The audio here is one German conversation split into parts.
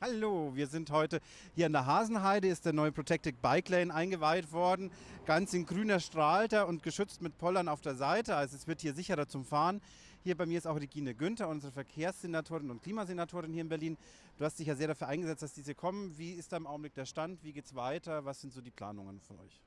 Hallo, wir sind heute hier an der Hasenheide, ist der neue Protected Bike Lane eingeweiht worden. Ganz in grüner Strahlter und geschützt mit Pollern auf der Seite, also es wird hier sicherer zum Fahren. Hier bei mir ist auch Regine Günther, unsere Verkehrssenatorin und Klimasenatorin hier in Berlin. Du hast dich ja sehr dafür eingesetzt, dass diese kommen. Wie ist da im Augenblick der Stand? Wie geht es weiter? Was sind so die Planungen von euch?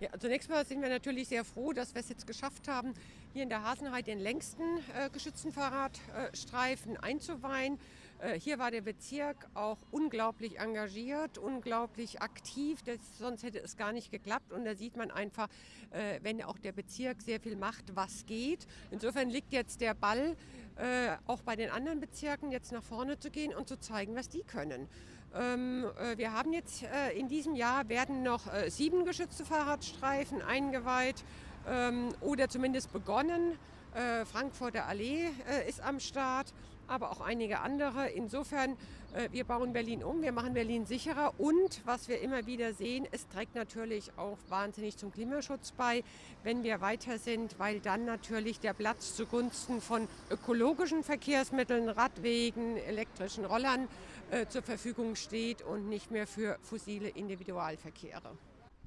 Ja, zunächst mal sind wir natürlich sehr froh, dass wir es jetzt geschafft haben, hier in der Hasenheide den längsten äh, geschützten Fahrradstreifen einzuweihen. Äh, hier war der Bezirk auch unglaublich engagiert, unglaublich aktiv, das, sonst hätte es gar nicht geklappt. Und da sieht man einfach, äh, wenn auch der Bezirk sehr viel macht, was geht. Insofern liegt jetzt der Ball äh, auch bei den anderen Bezirken jetzt nach vorne zu gehen und zu zeigen, was die können. Ähm, äh, wir haben jetzt in diesem Jahr werden noch sieben geschützte Fahrradstreifen eingeweiht ähm, oder zumindest begonnen. Äh, Frankfurter Allee äh, ist am Start, aber auch einige andere. Insofern, äh, wir bauen Berlin um, wir machen Berlin sicherer und was wir immer wieder sehen, es trägt natürlich auch wahnsinnig zum Klimaschutz bei, wenn wir weiter sind, weil dann natürlich der Platz zugunsten von ökologischen Verkehrsmitteln, Radwegen, elektrischen Rollern äh, zur Verfügung steht und nicht mehr für fossile Individualverkehre.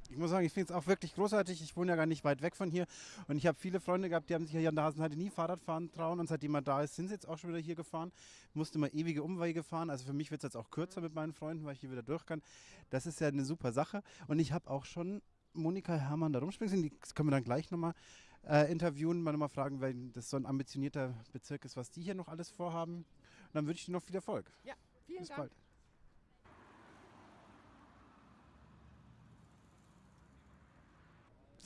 Ich muss sagen, ich finde es auch wirklich großartig. Ich wohne ja gar nicht weit weg von hier. Und ich habe viele Freunde gehabt, die haben sich hier an der Hasenheide nie Fahrrad fahren trauen. Und seitdem man da ist, sind sie jetzt auch schon wieder hier gefahren. Musste mal ewige Umwege fahren. Also für mich wird es jetzt auch kürzer mit meinen Freunden, weil ich hier wieder durch kann. Das ist ja eine super Sache. Und ich habe auch schon Monika Herrmann da rumspringen sehen. Die können wir dann gleich nochmal äh, interviewen, mal nochmal fragen, weil das so ein ambitionierter Bezirk ist, was die hier noch alles vorhaben. Und dann wünsche ich dir noch viel Erfolg. Ja, vielen Bis Dank. bald.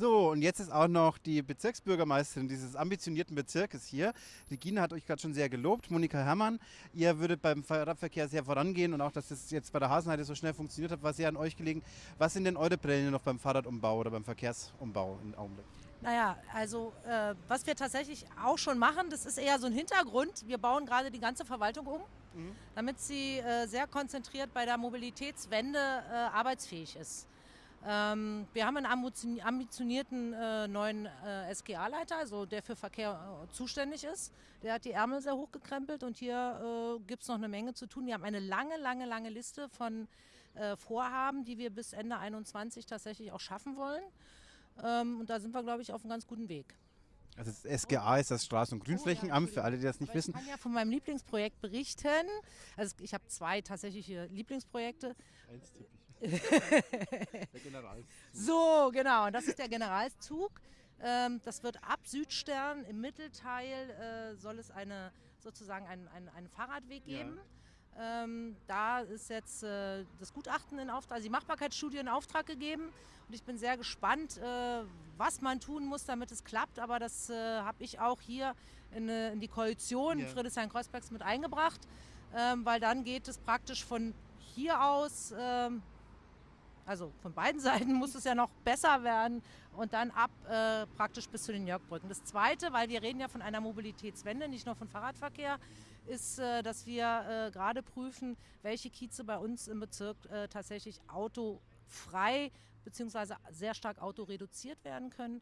So, und jetzt ist auch noch die Bezirksbürgermeisterin dieses ambitionierten Bezirkes hier. Regine hat euch gerade schon sehr gelobt, Monika Herrmann. Ihr würdet beim Fahrradverkehr sehr vorangehen und auch, dass das jetzt bei der Hasenheide so schnell funktioniert hat, war sehr an euch gelegen. Was sind denn eure Pläne noch beim Fahrradumbau oder beim Verkehrsumbau im Augenblick? Naja, also äh, was wir tatsächlich auch schon machen, das ist eher so ein Hintergrund. Wir bauen gerade die ganze Verwaltung um, damit sie äh, sehr konzentriert bei der Mobilitätswende äh, arbeitsfähig ist. Ähm, wir haben einen ambitioni- ambitionierten äh, neuen äh, SGA-Leiter, also der für Verkehr äh, zuständig ist. Der hat die Ärmel sehr hochgekrempelt und hier äh, gibt es noch eine Menge zu tun. Wir haben eine lange, lange, lange Liste von äh, Vorhaben, die wir bis Ende 2021 tatsächlich auch schaffen wollen. Ähm, und da sind wir, glaube ich, auf einem ganz guten Weg. Also das SGA ist das Straßen- und Grünflächenamt, für alle, die das nicht Aber wissen. Ich kann ja von meinem Lieblingsprojekt berichten. Also ich habe zwei tatsächliche Lieblingsprojekte. Eins typisch. Der General. So, genau. Und das ist der Generalszug. Ähm, das wird ab Südstern im Mittelteil äh, soll es eine sozusagen einen, einen, einen Fahrradweg Ja. geben. Ähm, da ist jetzt äh, das Gutachten in Auftrag, also die Machbarkeitsstudie in Auftrag gegeben. Und ich bin sehr gespannt, äh, was man tun muss, damit es klappt. Aber das äh, habe ich auch hier in, äh, in die Koalition Ja. Friedrichshain-Kreuzbergs mit eingebracht, ähm, weil dann geht es praktisch von hier aus ähm, also von beiden Seiten muss es ja noch besser werden und dann ab äh, praktisch bis zu den Jörgbrücken. Das Zweite, weil wir reden ja von einer Mobilitätswende, nicht nur von Fahrradverkehr, ist, äh, dass wir äh, gerade prüfen, welche Kieze bei uns im Bezirk äh, tatsächlich autofrei bzw. sehr stark autoreduziert werden können.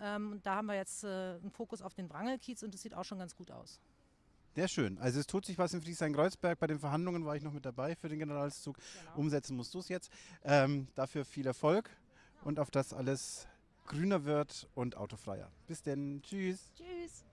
Ähm, und da haben wir jetzt äh, einen Fokus auf den Wrangelkiez und das sieht auch schon ganz gut aus. Sehr schön. Also es tut sich was in Friedrichshain-Kreuzberg. Bei den Verhandlungen war ich noch mit dabei für den Generalszug. Umsetzen musst du es jetzt. Ähm, dafür viel Erfolg und auf das alles grüner wird und autofreier. Bis denn. Tschüss. Tschüss.